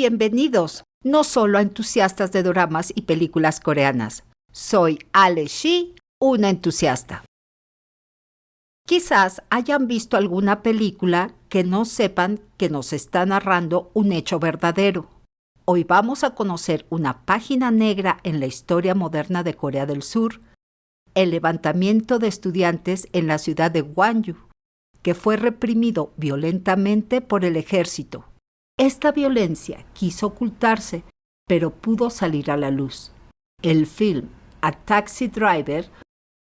bienvenidos, no solo a entusiastas de dramas y películas coreanas. Soy Ale Shi, una entusiasta. Quizás hayan visto alguna película que no sepan que nos está narrando un hecho verdadero. Hoy vamos a conocer una página negra en la historia moderna de Corea del Sur, el levantamiento de estudiantes en la ciudad de Gwangju, que fue reprimido violentamente por el ejército. Esta violencia quiso ocultarse, pero pudo salir a la luz. El film A Taxi Driver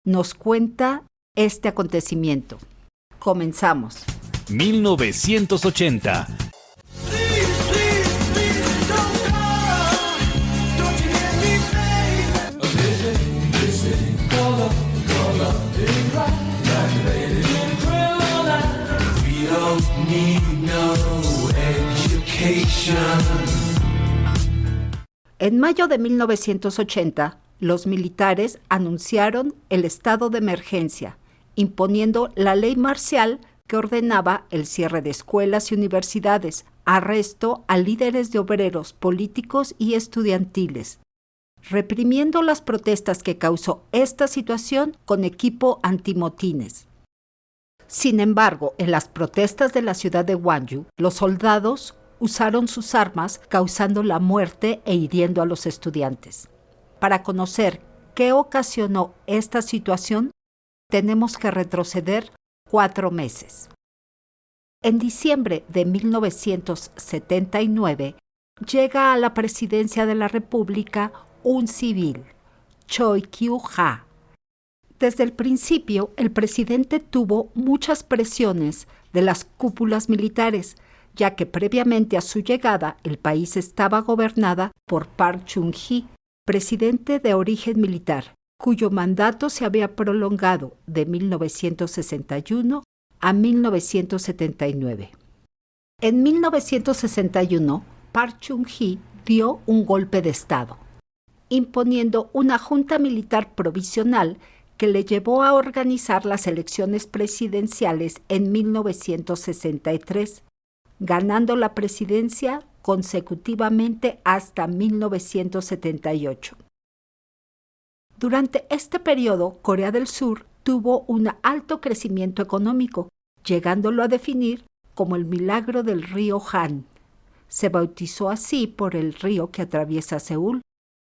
nos cuenta este acontecimiento. Comenzamos. 1980 En mayo de 1980, los militares anunciaron el estado de emergencia, imponiendo la ley marcial que ordenaba el cierre de escuelas y universidades, arresto a líderes de obreros políticos y estudiantiles, reprimiendo las protestas que causó esta situación con equipo antimotines. Sin embargo, en las protestas de la ciudad de Gwangju, los soldados usaron sus armas causando la muerte e hiriendo a los estudiantes. Para conocer qué ocasionó esta situación, tenemos que retroceder cuatro meses. En diciembre de 1979 llega a la presidencia de la República un civil, Choi Kyu-ha. Desde el principio, el presidente tuvo muchas presiones de las cúpulas militares, ya que previamente a su llegada el país estaba gobernada por Park Chung-hee, presidente de origen militar, cuyo mandato se había prolongado de 1961 a 1979. En 1961, Park Chung-hee dio un golpe de Estado, imponiendo una junta militar provisional que le llevó a organizar las elecciones presidenciales en 1963, ganando la presidencia consecutivamente hasta 1978. Durante este periodo, Corea del Sur tuvo un alto crecimiento económico, llegándolo a definir como el milagro del río Han. Se bautizó así por el río que atraviesa Seúl,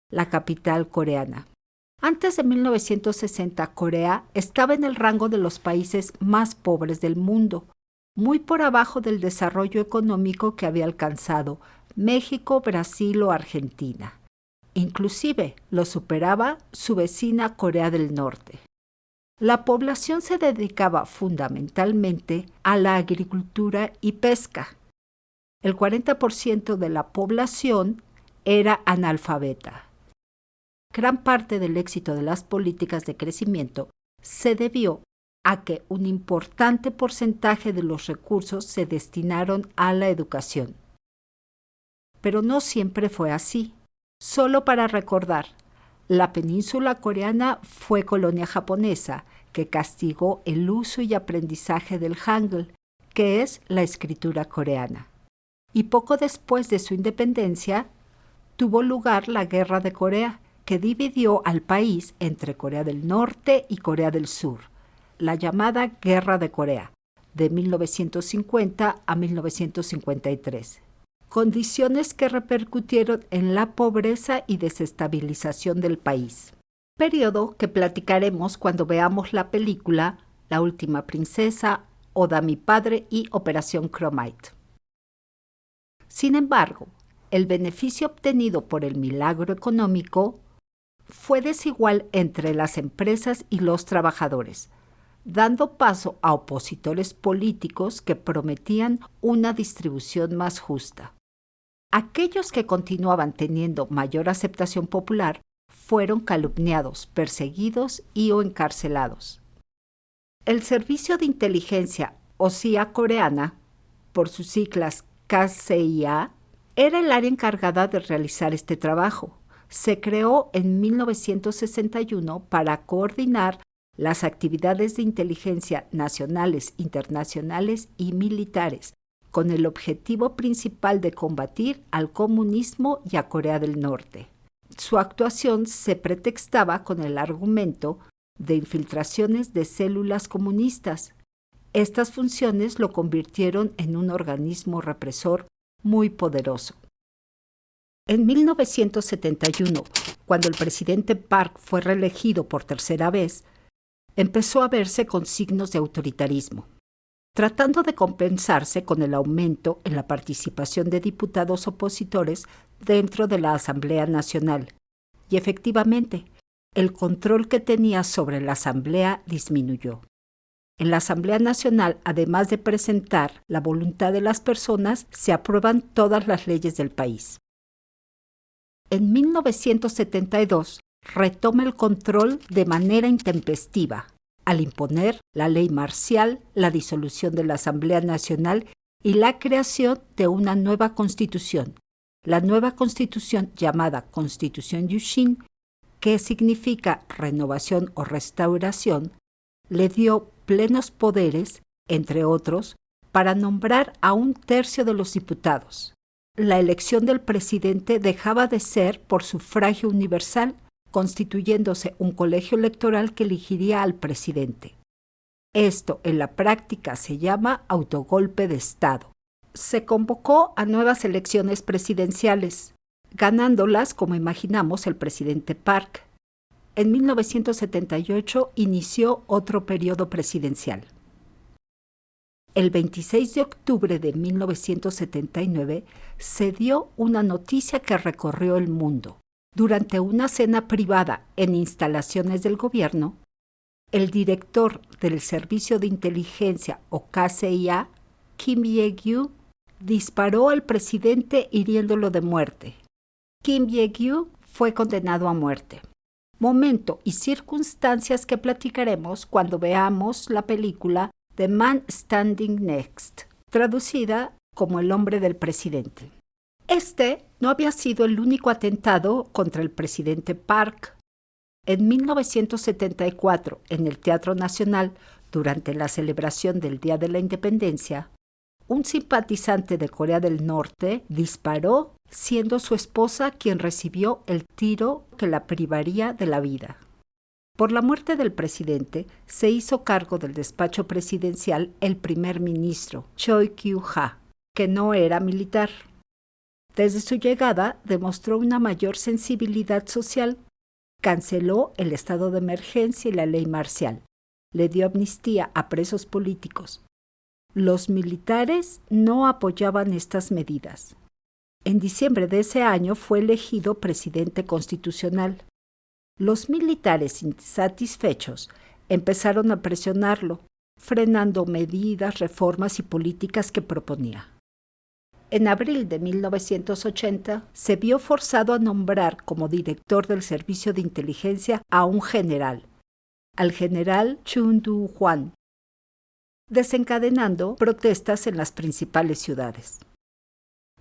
la capital coreana. Antes de 1960, Corea estaba en el rango de los países más pobres del mundo, muy por abajo del desarrollo económico que había alcanzado México, Brasil o Argentina. Inclusive lo superaba su vecina Corea del Norte. La población se dedicaba fundamentalmente a la agricultura y pesca. El 40% de la población era analfabeta. Gran parte del éxito de las políticas de crecimiento se debió a que un importante porcentaje de los recursos se destinaron a la educación. Pero no siempre fue así. Solo para recordar, la península coreana fue colonia japonesa que castigó el uso y aprendizaje del Hangul, que es la escritura coreana. Y poco después de su independencia, tuvo lugar la Guerra de Corea, que dividió al país entre Corea del Norte y Corea del Sur, la llamada Guerra de Corea, de 1950 a 1953 condiciones que repercutieron en la pobreza y desestabilización del país. Periodo que platicaremos cuando veamos la película La última princesa, Oda mi padre y Operación Chromite. Sin embargo, el beneficio obtenido por el milagro económico fue desigual entre las empresas y los trabajadores, dando paso a opositores políticos que prometían una distribución más justa. Aquellos que continuaban teniendo mayor aceptación popular fueron calumniados, perseguidos y o encarcelados. El Servicio de Inteligencia o coreana, por sus siglas KCIA, era el área encargada de realizar este trabajo. Se creó en 1961 para coordinar las actividades de inteligencia nacionales, internacionales y militares, con el objetivo principal de combatir al comunismo y a Corea del Norte. Su actuación se pretextaba con el argumento de infiltraciones de células comunistas. Estas funciones lo convirtieron en un organismo represor muy poderoso. En 1971, cuando el presidente Park fue reelegido por tercera vez, empezó a verse con signos de autoritarismo, tratando de compensarse con el aumento en la participación de diputados opositores dentro de la Asamblea Nacional. Y efectivamente, el control que tenía sobre la Asamblea disminuyó. En la Asamblea Nacional, además de presentar la voluntad de las personas, se aprueban todas las leyes del país. En 1972 retoma el control de manera intempestiva, al imponer la ley marcial, la disolución de la Asamblea Nacional y la creación de una nueva constitución, la nueva constitución llamada Constitución Yushin, que significa renovación o restauración, le dio plenos poderes, entre otros, para nombrar a un tercio de los diputados. La elección del presidente dejaba de ser por sufragio universal, constituyéndose un colegio electoral que elegiría al presidente. Esto en la práctica se llama autogolpe de Estado. Se convocó a nuevas elecciones presidenciales, ganándolas, como imaginamos, el presidente Park. En 1978 inició otro periodo presidencial. El 26 de octubre de 1979 se dio una noticia que recorrió el mundo. Durante una cena privada en instalaciones del gobierno, el director del Servicio de Inteligencia o KCIA, Kim Ye-gyu, disparó al presidente hiriéndolo de muerte. Kim Ye-gyu fue condenado a muerte. Momento y circunstancias que platicaremos cuando veamos la película The Man Standing Next, traducida como El hombre del presidente. Este no había sido el único atentado contra el presidente Park. En 1974, en el Teatro Nacional, durante la celebración del Día de la Independencia, un simpatizante de Corea del Norte disparó siendo su esposa quien recibió el tiro que la privaría de la vida. Por la muerte del presidente, se hizo cargo del despacho presidencial el primer ministro, Choi Kyu-ha, que no era militar. Desde su llegada demostró una mayor sensibilidad social, canceló el estado de emergencia y la ley marcial, le dio amnistía a presos políticos, los militares no apoyaban estas medidas. En diciembre de ese año fue elegido presidente constitucional. Los militares insatisfechos empezaron a presionarlo, frenando medidas, reformas y políticas que proponía. En abril de 1980 se vio forzado a nombrar como director del Servicio de Inteligencia a un general, al general Chun Du-hwan, desencadenando protestas en las principales ciudades.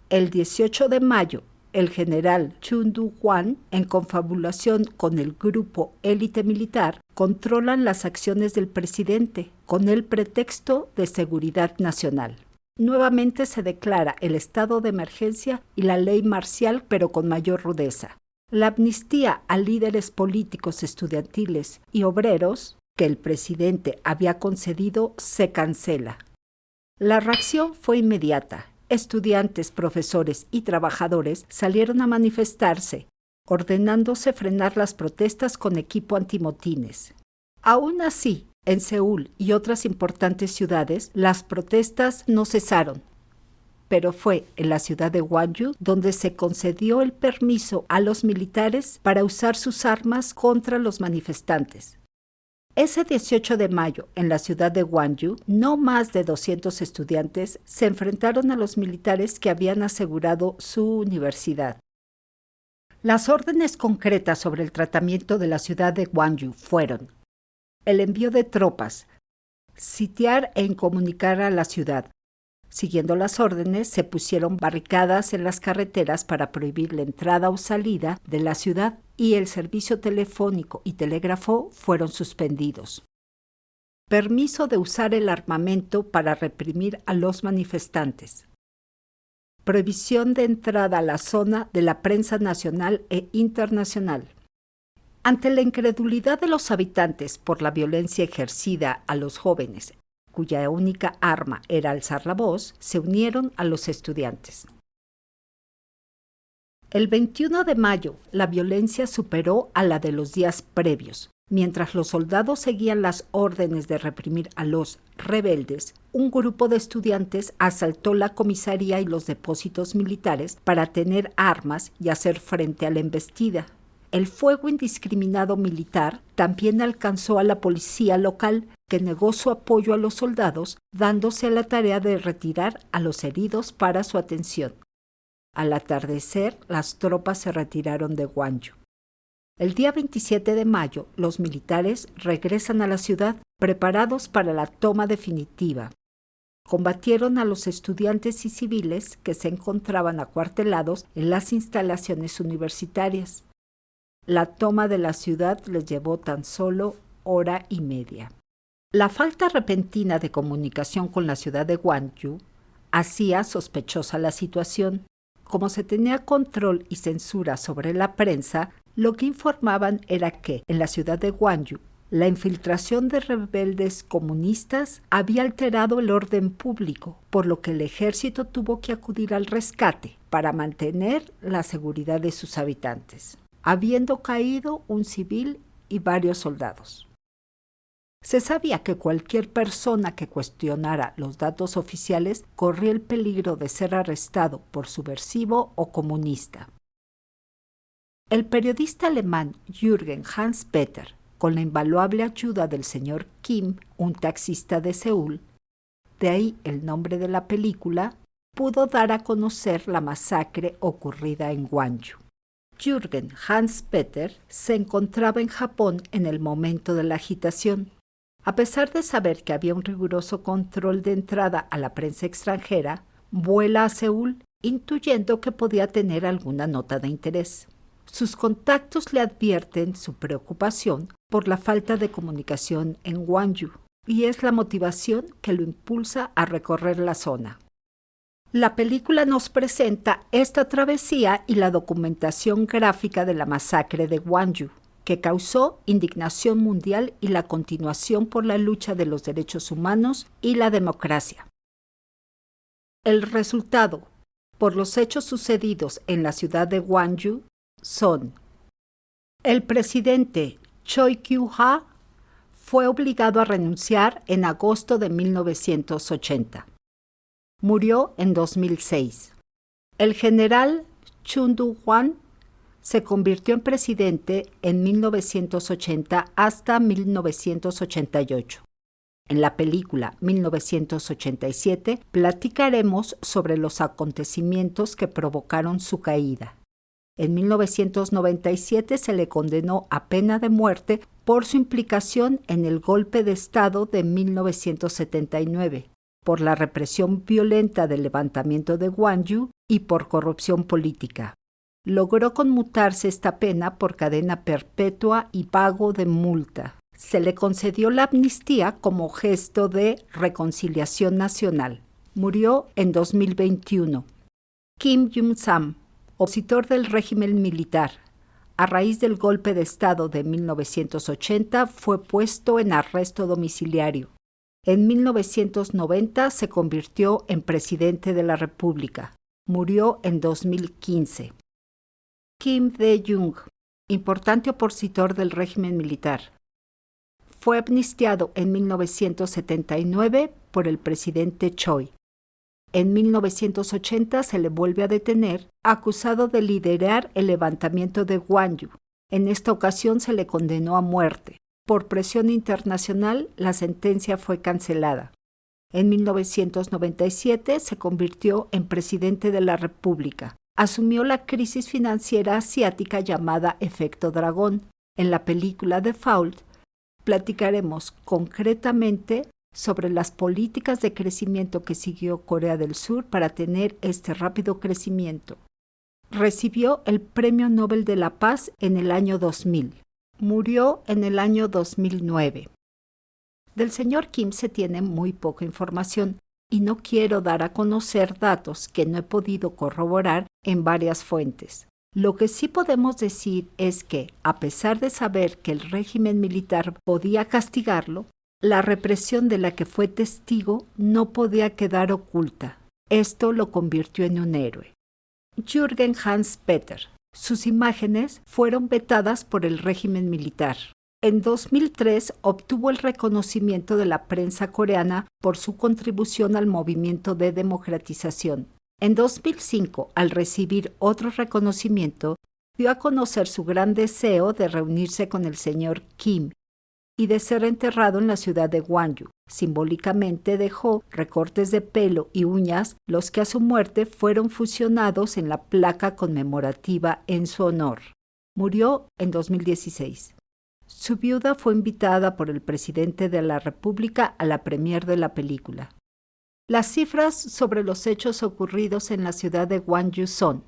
El 18 de mayo, el general Chun Du-hwan, en confabulación con el grupo élite militar, controlan las acciones del presidente con el pretexto de seguridad nacional. Nuevamente se declara el estado de emergencia y la ley marcial, pero con mayor rudeza. La amnistía a líderes políticos estudiantiles y obreros que el presidente había concedido se cancela. La reacción fue inmediata. Estudiantes, profesores y trabajadores salieron a manifestarse, ordenándose frenar las protestas con equipo antimotines. Aún así, en Seúl y otras importantes ciudades, las protestas no cesaron. Pero fue en la ciudad de Gwangju donde se concedió el permiso a los militares para usar sus armas contra los manifestantes. Ese 18 de mayo, en la ciudad de Gwangju, no más de 200 estudiantes se enfrentaron a los militares que habían asegurado su universidad. Las órdenes concretas sobre el tratamiento de la ciudad de Gwangju fueron el envío de tropas, sitiar e incomunicar a la ciudad, Siguiendo las órdenes, se pusieron barricadas en las carreteras para prohibir la entrada o salida de la ciudad y el servicio telefónico y telégrafo fueron suspendidos. permiso de usar el armamento para reprimir a los manifestantes. Prohibición de entrada a la zona de la prensa nacional e internacional. Ante la incredulidad de los habitantes por la violencia ejercida a los jóvenes, cuya única arma era alzar la voz, se unieron a los estudiantes. El 21 de mayo, la violencia superó a la de los días previos. Mientras los soldados seguían las órdenes de reprimir a los rebeldes, un grupo de estudiantes asaltó la comisaría y los depósitos militares para tener armas y hacer frente a la embestida. El fuego indiscriminado militar también alcanzó a la policía local, que negó su apoyo a los soldados, dándose a la tarea de retirar a los heridos para su atención. Al atardecer, las tropas se retiraron de Guanyu. El día 27 de mayo, los militares regresan a la ciudad preparados para la toma definitiva. Combatieron a los estudiantes y civiles que se encontraban acuartelados en las instalaciones universitarias. La toma de la ciudad les llevó tan solo hora y media. La falta repentina de comunicación con la ciudad de Guangzhou hacía sospechosa la situación como se tenía control y censura sobre la prensa, lo que informaban era que en la ciudad de Guangzhou la infiltración de rebeldes comunistas había alterado el orden público, por lo que el ejército tuvo que acudir al rescate para mantener la seguridad de sus habitantes, habiendo caído un civil y varios soldados. Se sabía que cualquier persona que cuestionara los datos oficiales corría el peligro de ser arrestado por subversivo o comunista. El periodista alemán Jürgen Hans-Peter, con la invaluable ayuda del señor Kim, un taxista de Seúl, de ahí el nombre de la película, pudo dar a conocer la masacre ocurrida en Gwangju. Jürgen Hans-Peter se encontraba en Japón en el momento de la agitación a pesar de saber que había un riguroso control de entrada a la prensa extranjera, vuela a Seúl intuyendo que podía tener alguna nota de interés. Sus contactos le advierten su preocupación por la falta de comunicación en Gwangju y es la motivación que lo impulsa a recorrer la zona. La película nos presenta esta travesía y la documentación gráfica de la masacre de Gwangju que causó indignación mundial y la continuación por la lucha de los derechos humanos y la democracia. El resultado, por los hechos sucedidos en la ciudad de Gwangju, son el presidente Choi Kyu-ha fue obligado a renunciar en agosto de 1980. Murió en 2006. El general Chun Du-hwan se convirtió en presidente en 1980 hasta 1988. En la película 1987 platicaremos sobre los acontecimientos que provocaron su caída. En 1997 se le condenó a pena de muerte por su implicación en el golpe de Estado de 1979, por la represión violenta del levantamiento de Gwangju y por corrupción política logró conmutarse esta pena por cadena perpetua y pago de multa. Se le concedió la amnistía como gesto de reconciliación nacional. Murió en 2021. Kim Jong-sam, opositor del régimen militar, a raíz del golpe de Estado de 1980 fue puesto en arresto domiciliario. En 1990 se convirtió en presidente de la República. Murió en 2015. Kim De-jung, importante opositor del régimen militar. Fue amnistiado en 1979 por el presidente Choi. En 1980 se le vuelve a detener, acusado de liderar el levantamiento de Gwangju. En esta ocasión se le condenó a muerte. Por presión internacional, la sentencia fue cancelada. En 1997 se convirtió en presidente de la República asumió la crisis financiera asiática llamada efecto dragón. En la película The Fault platicaremos concretamente sobre las políticas de crecimiento que siguió Corea del Sur para tener este rápido crecimiento. Recibió el Premio Nobel de la Paz en el año 2000. Murió en el año 2009. Del señor Kim se tiene muy poca información y no quiero dar a conocer datos que no he podido corroborar en varias fuentes. Lo que sí podemos decir es que, a pesar de saber que el régimen militar podía castigarlo, la represión de la que fue testigo no podía quedar oculta. Esto lo convirtió en un héroe. Jürgen Hans Peter. Sus imágenes fueron vetadas por el régimen militar. En 2003 obtuvo el reconocimiento de la prensa coreana por su contribución al movimiento de democratización. En 2005, al recibir otro reconocimiento, dio a conocer su gran deseo de reunirse con el señor Kim y de ser enterrado en la ciudad de Gwangju. Simbólicamente dejó recortes de pelo y uñas, los que a su muerte fueron fusionados en la placa conmemorativa en su honor. Murió en 2016. Su viuda fue invitada por el presidente de la República a la premier de la película. Las cifras sobre los hechos ocurridos en la ciudad de Gwangju son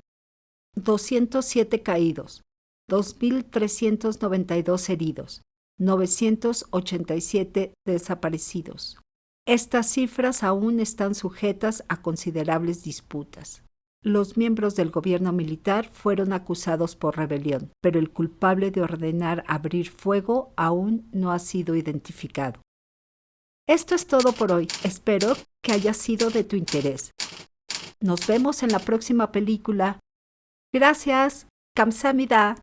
207 caídos, 2.392 heridos, 987 desaparecidos. Estas cifras aún están sujetas a considerables disputas. Los miembros del gobierno militar fueron acusados por rebelión, pero el culpable de ordenar abrir fuego aún no ha sido identificado. Esto es todo por hoy. Espero que haya sido de tu interés. Nos vemos en la próxima película. Gracias. Kamsamida.